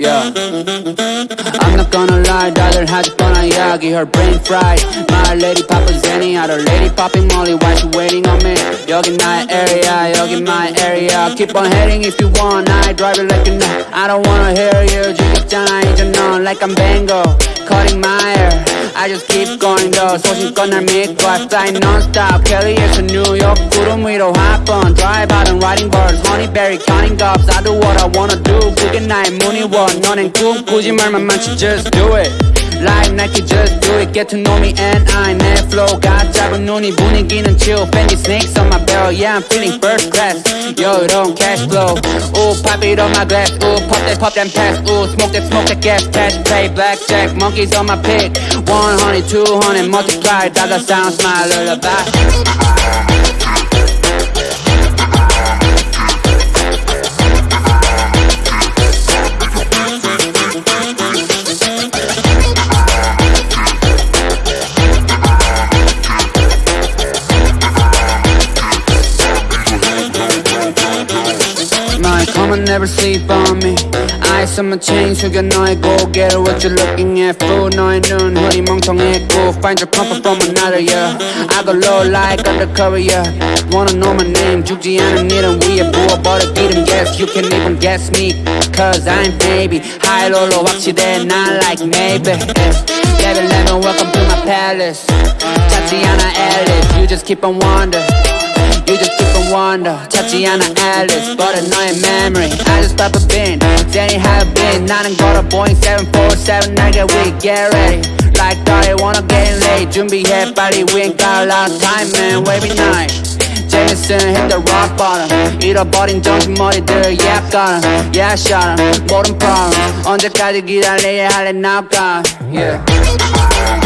Yeah. I'm not gonna lie, 다들 하질 뻔한 이야기 Her brain fried My lady papa Zenny Other lady popping molly Why she waiting on me 여긴 나의 area 여긴 my area Keep on heading if you want I drive it like you know I don't wanna hear you 죽였잖아 이제 넌 Like I'm Bango Cutting my hair I just keep going though 소신껏 날 믿고 I fly non-stop 캘리에서 뉴욕 구름 위로 hop on Drive out and riding birds Honeyberry counting cups I do what I wanna do 그게 나의 문의원 너넨 꿈꾸지 말만 많지 just do it Like Nike just do it Get to know me and I 내 flow가 작은 눈이 분위기는 chill Fendi snakes on my barrel Yeah I'm feeling first class Yo 이런 cash flow Ooh pop it on my glass Ooh pop that pop that pass Ooh smoke that smoke that gas Cash play blackjack Monkeys on my pick 100 200 multiply Dollar sound smile lullaby My come on never sleep on me Eyes on my chain 숙여 너의 고개를 What you looking at fool 너의 눈 흐리 멍청했고 Find your comfort from another yeah I go low like undercover yeah Wanna know my name 죽지 않은 이름 위에 부어버려 기름 Yes you can even guess me Cause I'm baby High low로 확실해 not like maybe yeah. Level level welcome to my palace 찾지 않아 Alice You just keep on wonder You just keep on wonder 찾지 않아 Alice But 너의 memory I just pop a bin Danny have been 나는 걸어 Boeing 747 날개 we get ready Like that I wanna get late 준비해 빨리 we ain't got a lot of time man wavy night 제니슨 hit the rock bottom 잃어버린 정신머리들 yeah got 'em yeah shot 'em 모든 problem 언제까지 기다려야 할래 now gone yeah